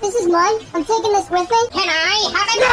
This is mine. I'm taking this with me. Can I have it?